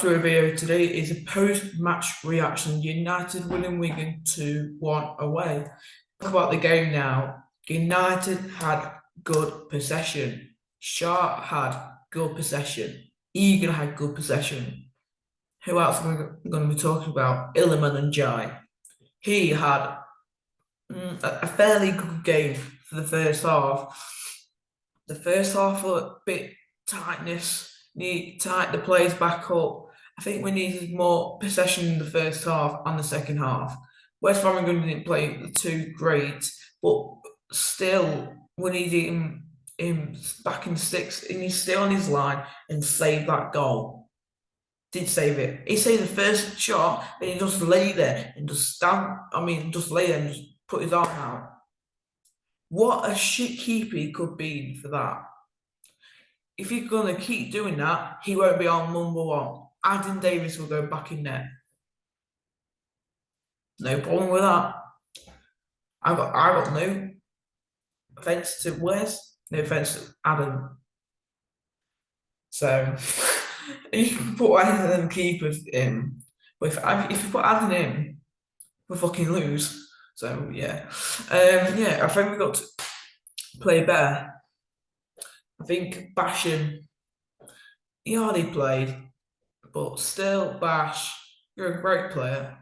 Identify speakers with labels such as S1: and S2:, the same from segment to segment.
S1: to video today is a post-match reaction. United winning Wigan 2-1 away. Talk about the game now. United had good possession. Sharp had good possession. Egan had good possession. Who else are we going to be talking about? Iliman Ndiaye. He had mm, a fairly good game for the first half. The first half a bit tightness, need tight the players back up I think we needed more possession in the first half and the second half. Wes Foderingham didn't play the two great, but still we needed him, him back in six, and he's still on his line and saved that goal. Did save it. He saved the first shot, and he just lay there and just stand. I mean, just lay there and just put his arm out. What a shit keeper he could be for that. If he's gonna keep doing that, he won't be on number one. Adam Davies will go back in net. No problem with that. I got I got no offence to Wes, no offence to Adam. So you can put either of them keepers in. But if if you put Adam in, we fucking lose. So yeah. Um yeah, I think we've got to play better. I think Basham he hardly played. But still, Bash, you're a great player.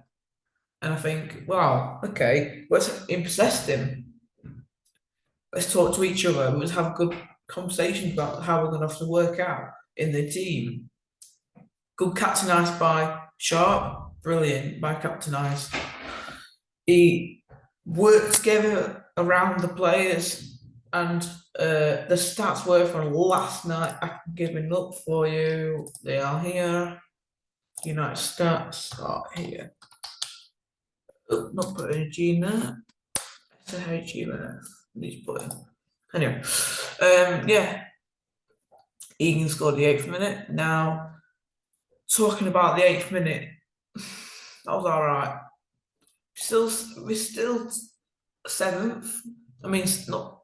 S1: And I think, wow, okay, let's impress him. Let's talk to each other. Let's have good conversations about how we're going to have to work out in the team. Good captain ice by Sharp, brilliant by captain ice. He worked together around the players and uh, the stats were from last night. I can give them up for you. They are here. United stats are here. Oh, not putting a G in there. It's a H E there. Need to put in. Anyway, um, yeah. Egan scored the eighth minute. Now, talking about the eighth minute, that was all right. Still, we're still seventh. I mean, not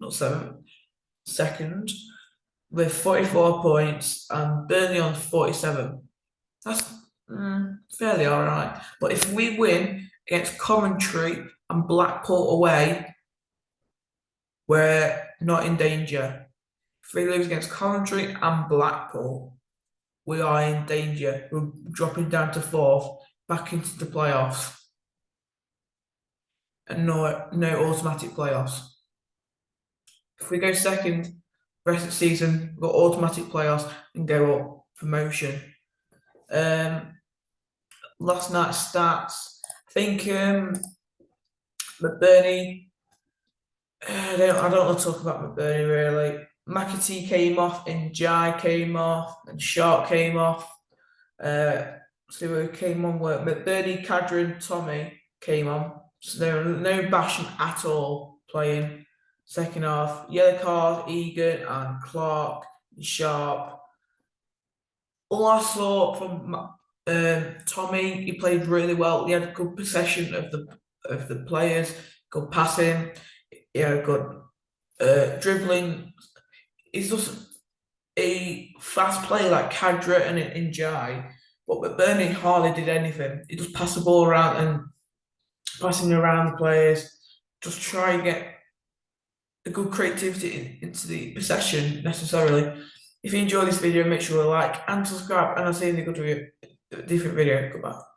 S1: not seventh, second, with 44 points and Burnley on 47. That's mm, fairly all right. But if we win against Coventry and Blackpool away, we're not in danger. If we lose against Coventry and Blackpool, we are in danger. We're dropping down to fourth, back into the playoffs. And no, no automatic playoffs. If we go second, rest of the season, we've got automatic playoffs and go up promotion. Um, last night's stats, I think um, McBurnie, I don't, I don't want to talk about McBurnie really. McAtee came off and Ndiaye came off and Sharp came off. Uh, so who came on were McBurnie, Khadra, Tommy came on. So there were no bashing at all playing. Second half, yellow card, Egan and Clark, Sharp. All I saw from um, Tommy, he played really well. He had good possession of the of the players, good passing, he had good uh, dribbling. He's just a fast player like Khadra and Ndiaye, but Bernie hardly did anything. He just passed the ball around and passing around the players, just try and get a good creativity into the possession necessarily. If you enjoy this video, make sure to like and subscribe, and I'll see you in the good video, different video. Goodbye.